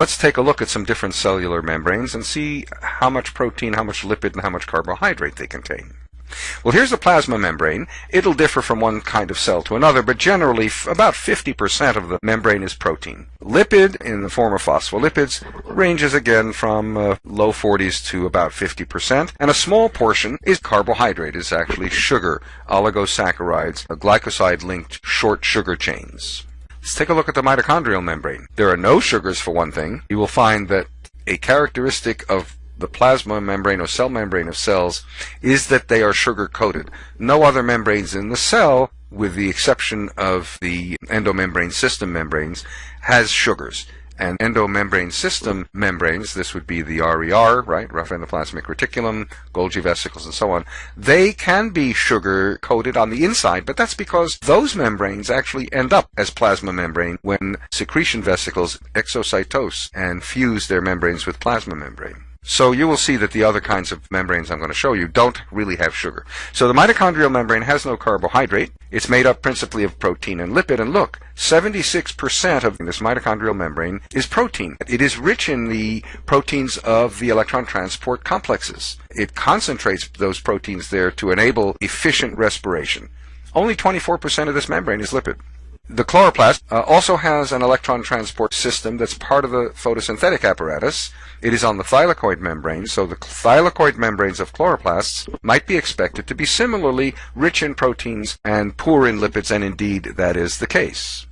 Let's take a look at some different cellular membranes and see how much protein, how much lipid, and how much carbohydrate they contain. Well, here's the plasma membrane. It'll differ from one kind of cell to another, but generally about 50% of the membrane is protein. Lipid, in the form of phospholipids, ranges again from uh, low 40s to about 50%, and a small portion is carbohydrate, is actually sugar, oligosaccharides, glycoside-linked short sugar chains. Let's take a look at the mitochondrial membrane. There are no sugars for one thing. You will find that a characteristic of the plasma membrane or cell membrane of cells is that they are sugar coated. No other membranes in the cell, with the exception of the endomembrane system membranes, has sugars and endomembrane system membranes, this would be the RER, right, rough endoplasmic reticulum, Golgi vesicles, and so on, they can be sugar coated on the inside, but that's because those membranes actually end up as plasma membrane when secretion vesicles exocytose and fuse their membranes with plasma membrane. So you will see that the other kinds of membranes I'm going to show you don't really have sugar. So the mitochondrial membrane has no carbohydrate. It's made up principally of protein and lipid. And look, 76% of this mitochondrial membrane is protein. It is rich in the proteins of the electron transport complexes. It concentrates those proteins there to enable efficient respiration. Only 24% of this membrane is lipid. The chloroplast uh, also has an electron transport system that's part of the photosynthetic apparatus. It is on the thylakoid membrane, so the thylakoid membranes of chloroplasts might be expected to be similarly rich in proteins and poor in lipids, and indeed that is the case.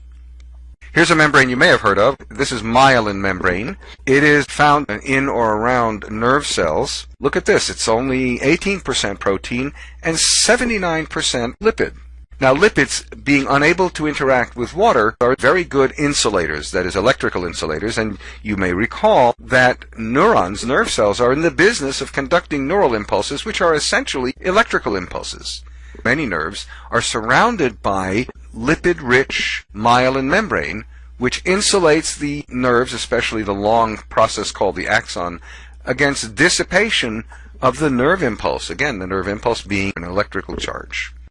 Here's a membrane you may have heard of. This is myelin membrane. It is found in or around nerve cells. Look at this. It's only 18% protein and 79% lipid. Now, lipids, being unable to interact with water, are very good insulators, that is, electrical insulators, and you may recall that neurons, nerve cells, are in the business of conducting neural impulses, which are essentially electrical impulses. Many nerves are surrounded by lipid-rich myelin membrane, which insulates the nerves, especially the long process called the axon, against dissipation of the nerve impulse. Again, the nerve impulse being an electrical charge.